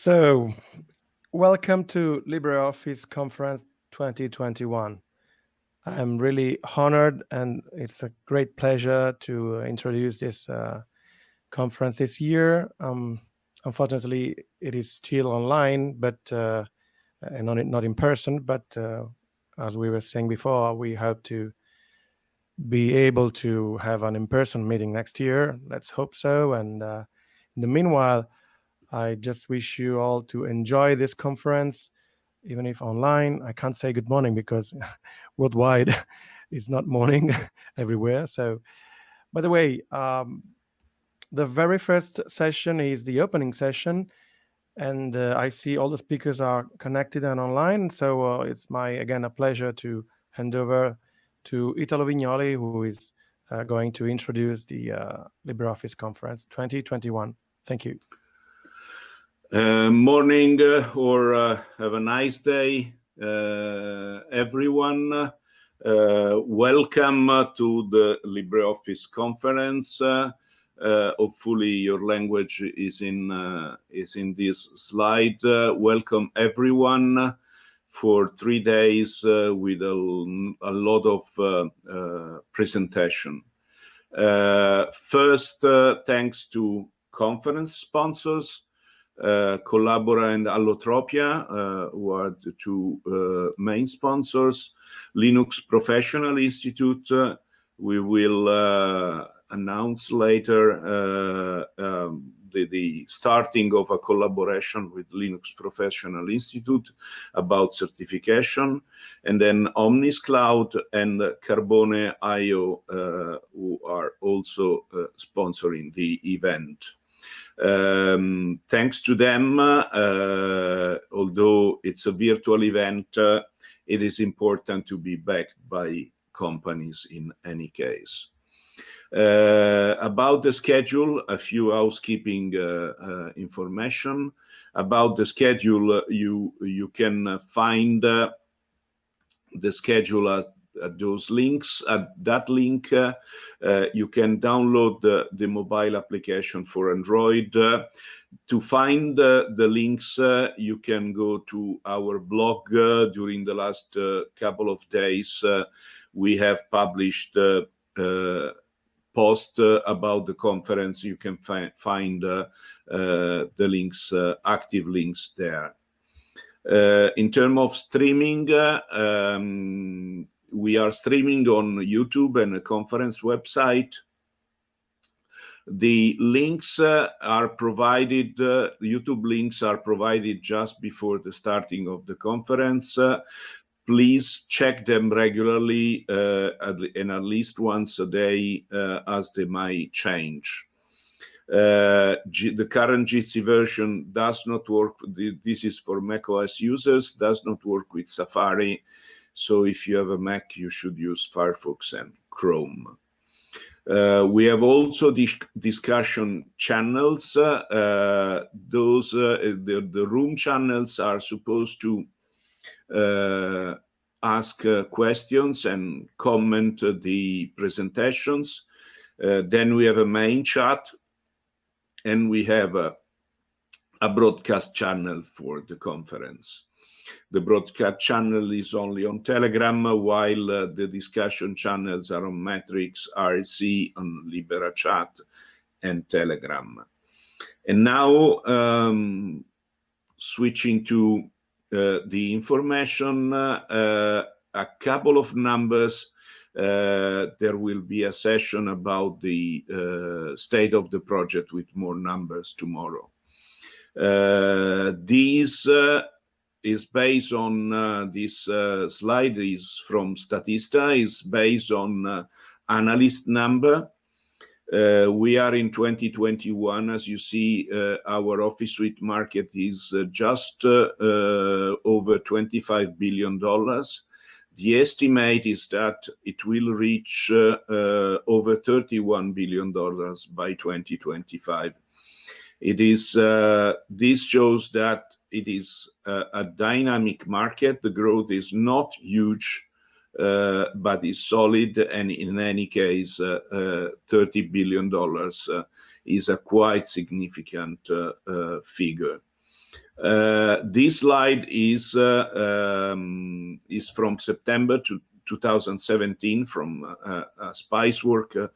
So, welcome to LibreOffice Conference 2021. I'm really honored and it's a great pleasure to introduce this uh, conference this year. Um, unfortunately, it is still online, but uh, and not, not in person, but uh, as we were saying before, we hope to be able to have an in-person meeting next year. Let's hope so. And uh, in the meanwhile, I just wish you all to enjoy this conference, even if online. I can't say good morning because worldwide it's not morning everywhere. So, by the way, um, the very first session is the opening session and uh, I see all the speakers are connected and online. So uh, it's my, again, a pleasure to hand over to Italo Vignoli, who is uh, going to introduce the uh, LibreOffice Conference 2021. Thank you. Uh, morning uh, or uh, have a nice day, uh, everyone. Uh, welcome to the LibreOffice Conference. Uh, hopefully your language is in uh, is in this slide. Uh, welcome everyone for three days with a, a, lot of presentation. first, thanks to conference sponsors, uh, Collabora and Allotropia, uh, who are the two uh, main sponsors. Linux Professional Institute, we will announce later uh, um, the, the, starting of a collaboration with Linux Professional Institute about certification, and then Omnis Cloud and Carbone IO, uh, who are also uh, sponsoring the event. Um, thanks to them, uh, although it's a virtual event, uh, it is important to be backed by companies in any case. Uh, about the schedule, a few housekeeping uh, uh, information. About the schedule, you, you can find the schedule at, at, those links. At that link, uh, uh, you can download the, the mobile application for Android. Uh, to find the links, you can go to our blog. during the last couple of days, we have published post uh, about the conference, you can fi find uh, uh, the links, active links there. in terms of streaming, um, we are streaming on YouTube and a conference website. The links uh, are provided, uh, YouTube links are provided just before the starting of the conference. Uh, please check them regularly uh, and at least once a day uh, as they might change. Uh, the current Jitsi version does not work, this is for macOS users, does not work with Safari. So if you have a Mac, you should use Firefox and Chrome. Uh, we have also dis discussion channels. Uh, those uh, the, the room channels are supposed to uh, ask uh, questions and comment the presentations. Uh, then we have a main chat and we have a, a broadcast channel for the conference. The broadcast channel is only on Telegram, while uh, the discussion channels are on Matrix, IRC, on Libera Chat, and Telegram. And now, um, switching to uh, the information, uh, a couple of numbers. Uh, there will be a session about the state of the project with more numbers tomorrow. these is based on uh, this uh, slide is from Statista, is based on uh, analyst number uh, we are in 2021. As you see, uh, our office suite market is uh, just over $25 billion. The estimate is that it will reach over $31 billion by 2025. It is, this shows that it is a dynamic market. The growth is not huge uh, but is solid. And in any case, uh, uh, $30 billion is a quite significant figure. Uh, this slide is uh, um, is from September to 2017 from uh, a Spiceworks uh,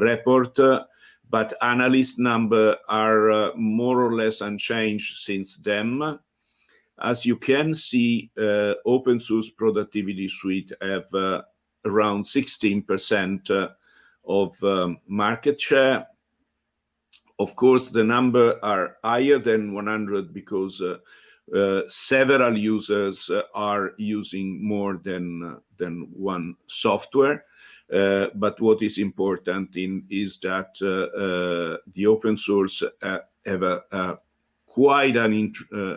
report, uh, but analyst number are uh, more or less unchanged since then. As you can see, open source productivity suite have around 16% of um, market share of course, the number are higher than 100 because uh, uh, several users uh, are using more than uh, than one software. Uh, but what is important in is that uh, the open source have a, a quite an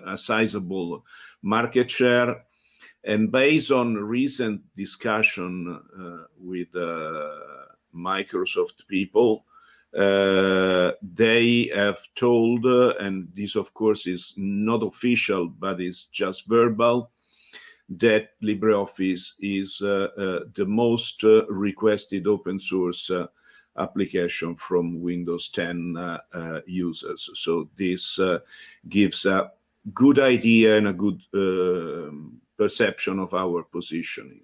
a sizable market share. And based on recent discussion with Microsoft people, uh, they have told, uh, and this of course is not official, but it's just verbal, that LibreOffice is uh, uh the most uh, requested open source application from Windows 10 users. So this gives a good idea and a good um, perception of our positioning.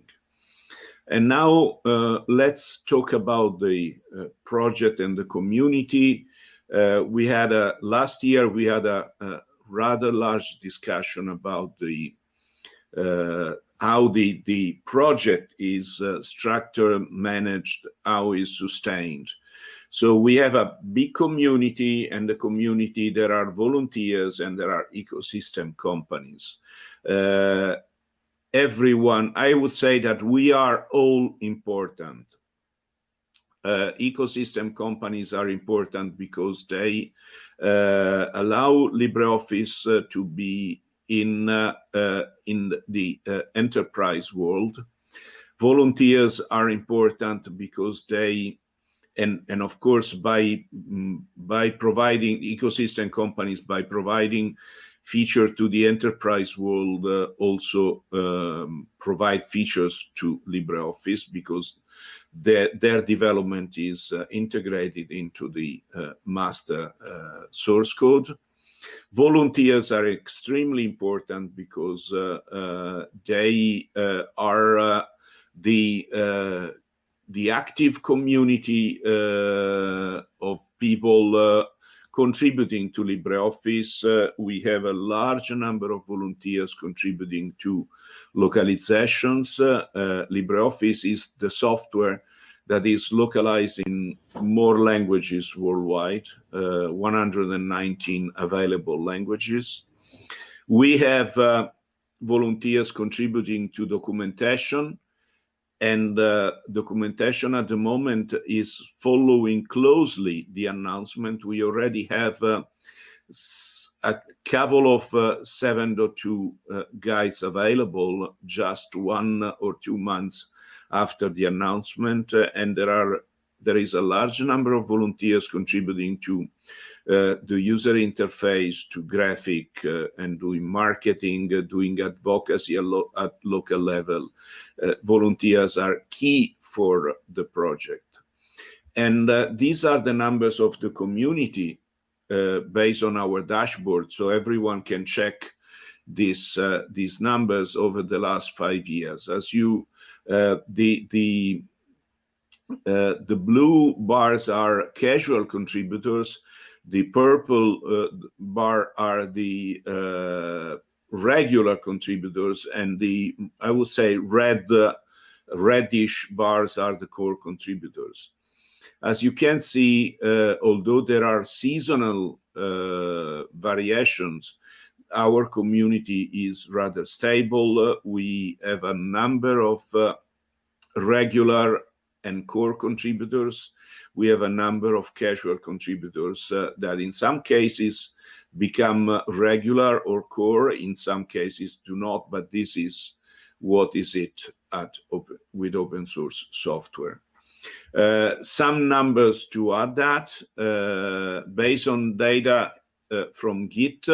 And now uh, let's talk about the uh, project and the community. Uh, we had a last year we had a, a rather large discussion about the how the the project is uh, structured, managed, how is sustained. So we have a big community, and the community there are volunteers and there are ecosystem companies. Uh, everyone, I would say that we are all important. Uh, ecosystem companies are important because they uh, allow LibreOffice uh, to be in uh, uh, in the uh, enterprise world. Volunteers are important because they and and of course by mm, by providing ecosystem companies by providing feature to the enterprise world uh, also um, provide features to LibreOffice because their, their development is uh, integrated into the uh, master source code. Volunteers are extremely important because uh, uh, they are the the active community of people contributing to LibreOffice. Uh, we have a large number of volunteers contributing to localizations. Uh, uh, LibreOffice is the software that is localized in more languages worldwide, uh, 119 available languages. We have uh, volunteers contributing to documentation, and uh, documentation at the moment is following closely the announcement. We already have uh, a couple of uh, 7.2 uh, guides available just one or two months after the announcement, uh, and there are there is a large number of volunteers contributing to uh, the user interface to graphic uh, and doing marketing, uh, doing advocacy at, lo at local level. volunteers are key for the project. And these are the numbers of the community based on our dashboard, so everyone can check uh, these numbers over the last five years. As you, uh, the the uh, the blue bars are casual contributors, the purple uh, bar are the uh, regular contributors, and the I would say red uh, reddish bars are the core contributors. As you can see, although there are seasonal variations, our community is rather stable. Uh, we have a number of regular and core contributors we have a number of casual contributors uh, that in some cases become uh, regular or core, in some cases do not, but this is what is it at with open source software. Uh, some numbers to add that, uh, based on data uh, from Git,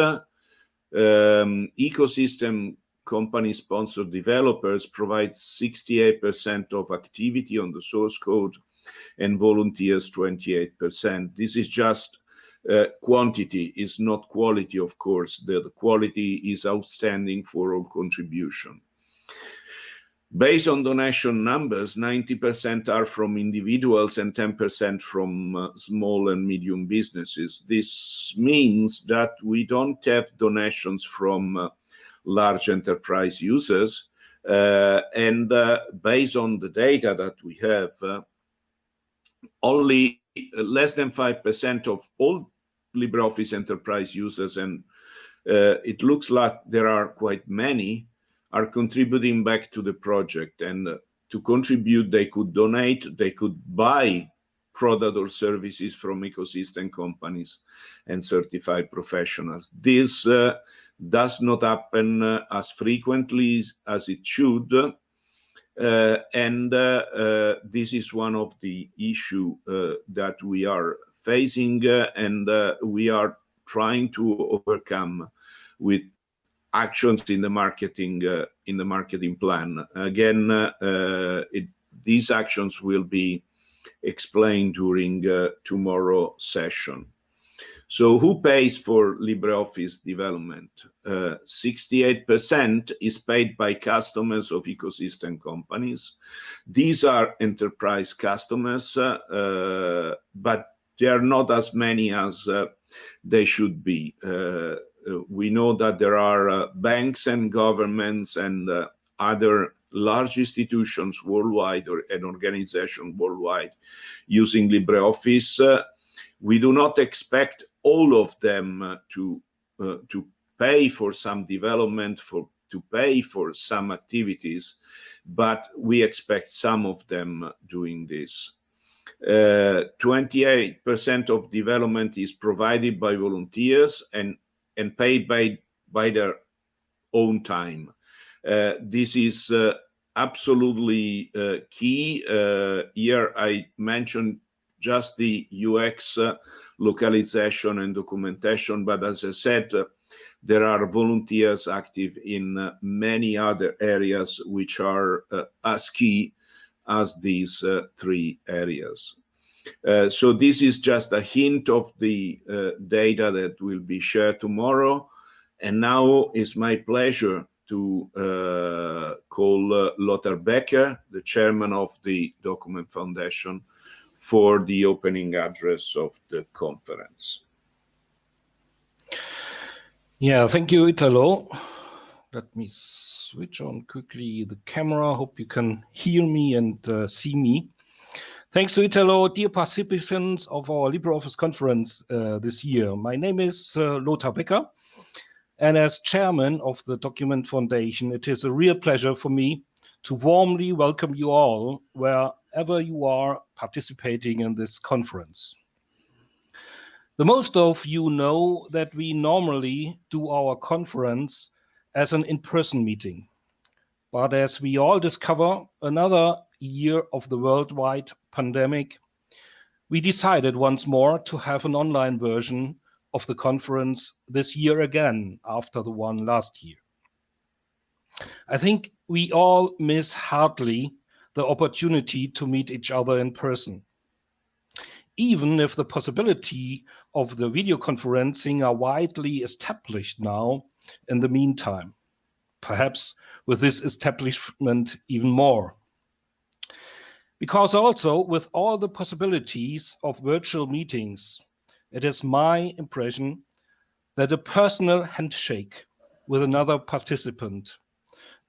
um, ecosystem company sponsored developers provide 68% of activity on the source code and volunteers 28%. This is just uh, quantity is not quality, of course. The, the, quality is outstanding for all contribution. Based on donation numbers, 90% are from individuals and 10% from uh, small and medium businesses. This means that we don't have donations from uh, large enterprise users. Uh, and uh, based on the data that we have, uh, only less than 5% of all LibreOffice enterprise users, and uh, it looks like there are quite many, are contributing back to the project. And uh, to contribute, they could donate, they could buy product or services from ecosystem companies and certified professionals. This uh, does not happen uh, as frequently as it should. Uh, and uh, this is one of the issue that we are facing and we are trying to overcome with actions in the marketing uh, in the marketing plan. Again, uh, it, these actions will be explained during uh, tomorrow session. So who pays for LibreOffice development? 68% uh, is paid by customers of ecosystem companies. These are enterprise customers, uh, uh, but they are not as many as they should be. Uh, we know that there are uh, banks and governments and uh, other large institutions worldwide or an organization worldwide using LibreOffice. we do not expect all of them to to pay for some development for to pay for some activities, but we expect some of them doing this. 28% uh, of development is provided by volunteers and and paid by by their own time. Uh, this is uh, absolutely uh, key. Uh, here I mentioned just the UX uh, localization and documentation, but as I said, uh, there are volunteers active in many other areas which are as key as these three areas. Uh, so this is just a hint of the uh, data that will be shared tomorrow. And now it's my pleasure to uh, call uh, Lothar Becker, the chairman of the Document Foundation, for the opening address of the conference. Yeah, thank you, Italo. Let me switch on quickly the camera. Hope you can hear me and uh, see me. Thanks to Italo, dear participants of our LibreOffice conference uh, this year. My name is uh, Lothar Becker, and as chairman of the Document Foundation, it is a real pleasure for me to warmly welcome you all wherever you are participating in this conference. The most of you know that we normally do our conference as an in-person meeting. But as we all discover, another year of the worldwide pandemic, we decided once more to have an online version of the conference this year again after the one last year. I think we all miss hardly the opportunity to meet each other in person. Even if the possibility of the video conferencing are widely established now in the meantime, perhaps with this establishment even more. Because also with all the possibilities of virtual meetings, it is my impression that a personal handshake with another participant,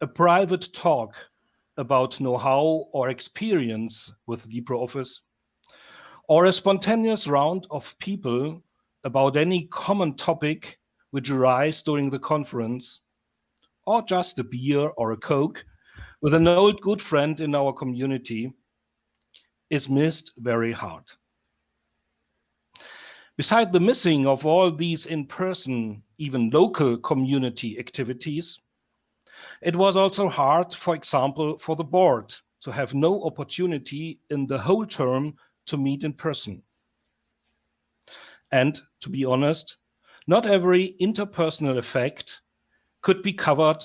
a private talk about know-how or experience with LibreOffice, or a spontaneous round of people about any common topic which arise during the conference, or just a beer or a Coke with an old good friend in our community is missed very hard. Beside the missing of all these in-person, even local community activities, it was also hard, for example, for the board to have no opportunity in the whole term to meet in person. And to be honest, not every interpersonal effect could be covered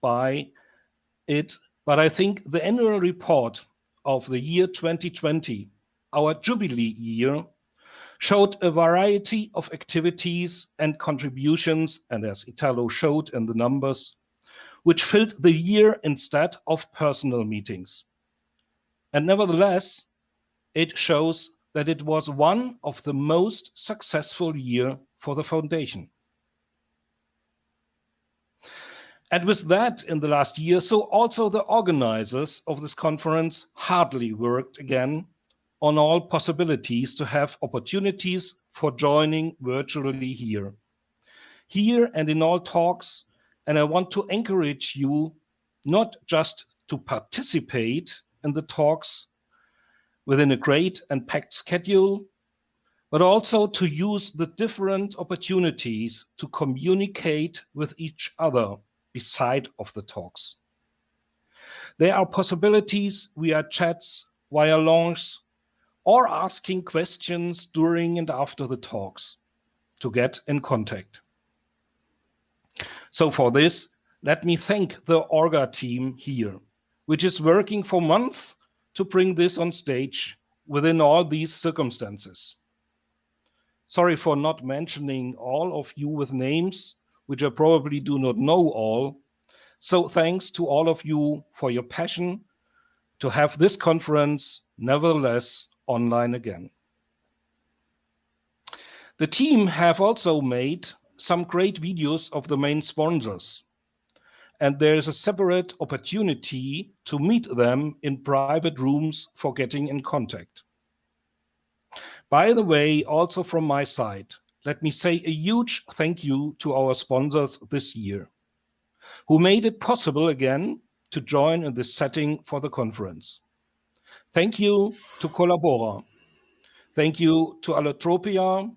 by it, but I think the annual report of the year 2020, our jubilee year, showed a variety of activities and contributions, and as Italo showed in the numbers, which filled the year instead of personal meetings. And nevertheless, it shows that it was one of the most successful year for the foundation. And with that in the last year, so also the organizers of this conference hardly worked again on all possibilities to have opportunities for joining virtually here. Here and in all talks, and I want to encourage you not just to participate in the talks within a great and packed schedule, but also to use the different opportunities to communicate with each other beside of the talks. There are possibilities via chats, via launch, or asking questions during and after the talks to get in contact. So for this, let me thank the Orga team here, which is working for months to bring this on stage within all these circumstances. Sorry for not mentioning all of you with names, which I probably do not know all. So thanks to all of you for your passion to have this conference nevertheless online again. The team have also made some great videos of the main sponsors. And there is a separate opportunity to meet them in private rooms for getting in contact. By the way, also from my side, let me say a huge thank you to our sponsors this year, who made it possible again to join in this setting for the conference. Thank you to Collabora. Thank you to Allotropia,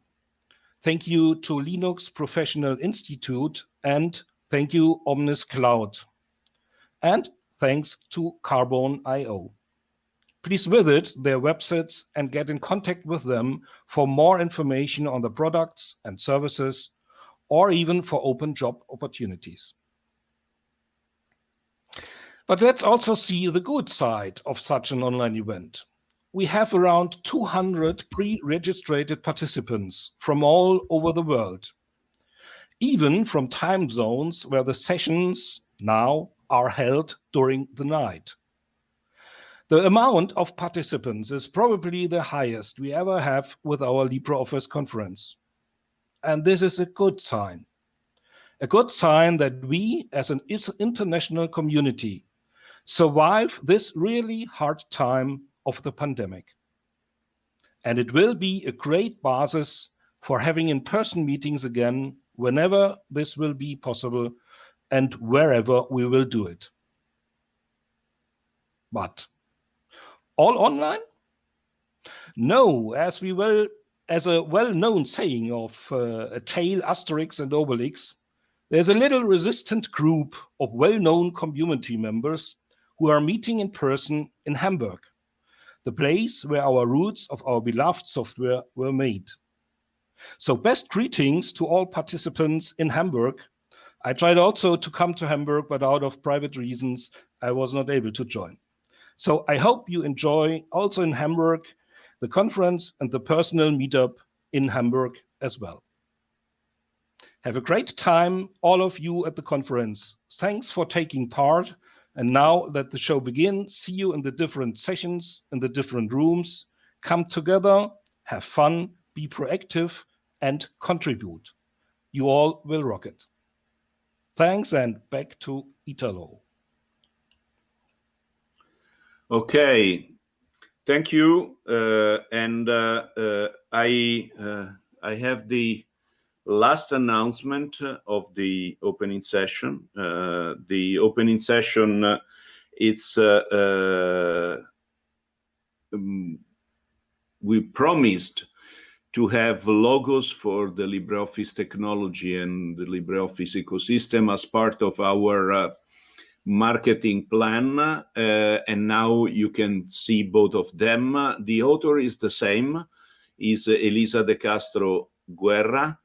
Thank you to Linux Professional Institute and thank you Omnis Cloud. And thanks to Carbone.io. Please visit their websites and get in contact with them for more information on the products and services or even for open job opportunities. But let's also see the good side of such an online event we have around 200 pre-registered participants from all over the world, even from time zones where the sessions now are held during the night. The amount of participants is probably the highest we ever have with our LibreOffice conference. And this is a good sign. A good sign that we, as an international community, survive this really hard time of the pandemic. And it will be a great basis for having in-person meetings again whenever this will be possible and wherever we will do it. But all online? No, as we will, as a well-known saying of uh, a tale, Asterix and Obelix, there's a little resistant group of well-known community members who are meeting in person in Hamburg the place where our roots of our beloved software were made. So best greetings to all participants in Hamburg. I tried also to come to Hamburg, but out of private reasons, I was not able to join. So I hope you enjoy also in Hamburg, the conference and the personal meetup in Hamburg as well. Have a great time, all of you at the conference. Thanks for taking part and now that the show begins, see you in the different sessions, in the different rooms. Come together, have fun, be proactive, and contribute. You all will rock it. Thanks, and back to Italo. Okay, thank you. Uh, and uh, uh, I uh, I have the last announcement of the opening session. Uh, the opening session, uh, it's um, we promised to have logos for the LibreOffice technology and the LibreOffice ecosystem as part of our marketing plan. Uh, and now you can see both of them. The author is the same, is Elisa de Castro Guerra.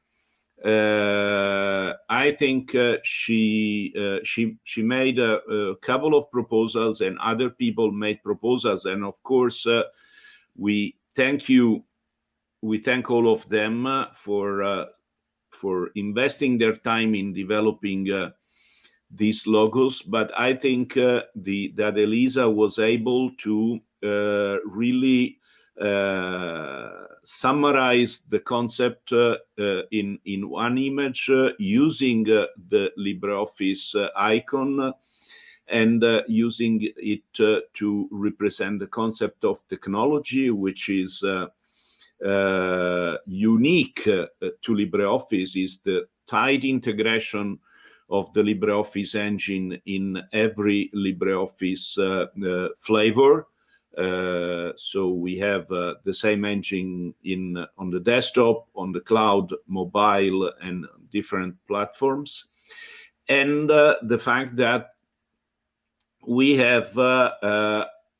Uh, I think uh, she uh, she she made a, a, couple of proposals, and other people made proposals, and of course, uh, we thank you we thank all of them for for investing their time in developing these logos. But I think the that Elisa was able to really summarize the concept uh, uh, in in one image uh, using the LibreOffice icon and uh, using it uh, to represent the concept of technology, which is uh, unique to LibreOffice, is the tight integration of the LibreOffice engine in every LibreOffice flavor. Uh, so we have uh, the same engine in uh, on the desktop, on the cloud, mobile, and different platforms. And the fact that we have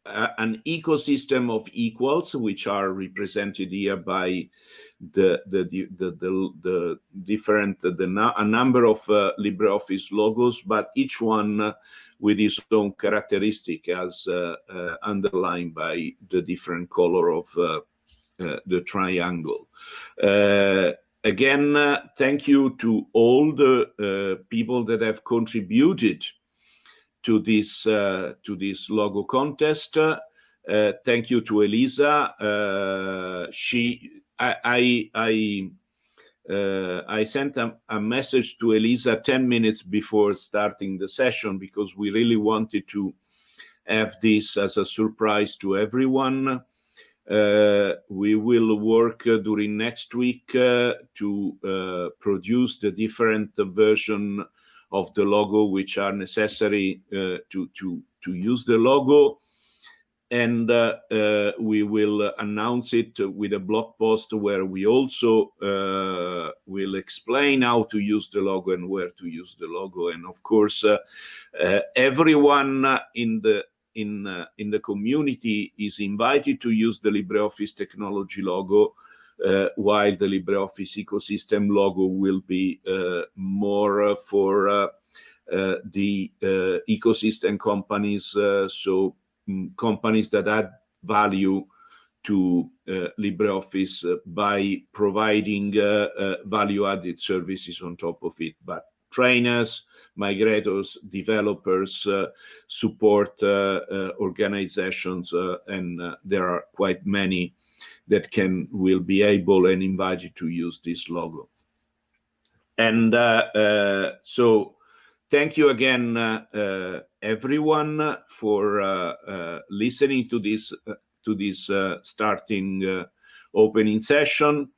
an ecosystem of equals, which are represented here by the the the the, the different the a number of uh, LibreOffice logos, but each one with its own characteristic as uh, uh, underlined by the different color of uh, the triangle. again, thank you to all the people that have contributed to this to this logo contest. Uh, thank you to Elisa. Uh, she, I, I, I uh, I sent a, a, message to Elisa 10 minutes before starting the session because we really wanted to have this as a surprise to everyone. Uh, we will work uh, during next week uh, to uh, produce the different version of the logo which are necessary uh, to, to, to use the logo. And uh, uh, we will announce it with a blog post where we also uh, will explain how to use the logo and where to use the logo. And of course uh, uh, everyone in the in in the community is invited to use the LibreOffice technology logo while the LibreOffice ecosystem logo will be more for the ecosystem companies so Mm, companies that add value to uh, LibreOffice uh, by providing uh, uh, value-added services on top of it. But trainers, migrators, developers, uh, support uh, organizations, and there are quite many that can will be able and invited to use this logo. And so thank you again, uh, uh, everyone, for uh, listening to this to this starting opening session.